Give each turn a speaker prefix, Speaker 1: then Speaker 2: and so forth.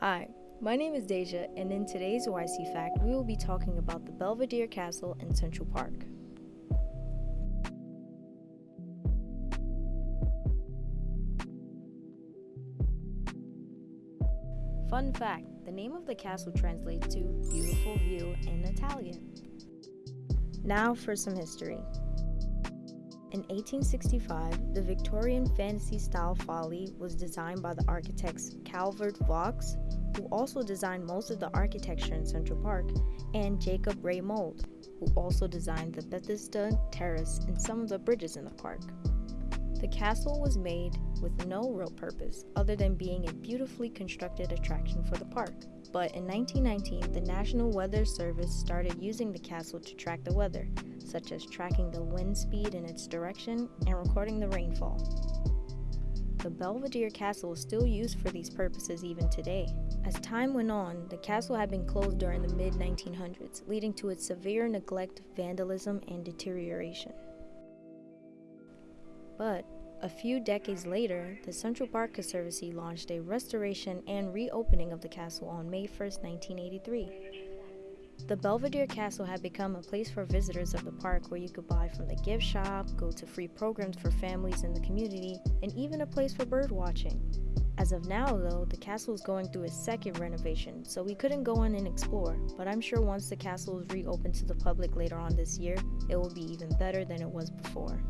Speaker 1: Hi, my name is Deja, and in today's YC Fact, we will be talking about the Belvedere Castle in Central Park. Fun fact the name of the castle translates to beautiful view in Italian. Now for some history. In 1865, the Victorian fantasy style folly was designed by the architects Calvert Vaux, who also designed most of the architecture in Central Park, and Jacob Wrey Mould, who also designed the Bethesda Terrace and some of the bridges in the park. The castle was made with no real purpose other than being a beautifully constructed attraction for the park. But in 1919, the National Weather Service started using the castle to track the weather, such as tracking the wind speed in its direction and recording the rainfall. The Belvedere Castle is still used for these purposes even today. As time went on, the castle had been closed during the mid 1900s, leading to its severe neglect, vandalism, and deterioration. But a few decades later, the Central Park Conservancy launched a restoration and reopening of the castle on May 1, 1983. The Belvedere Castle had become a place for visitors of the park where you could buy from the gift shop, go to free programs for families in the community, and even a place for bird watching. As of now, though, the castle is going through a second renovation, so we couldn't go in and explore, but I'm sure once the castle is reopened to the public later on this year, it will be even better than it was before.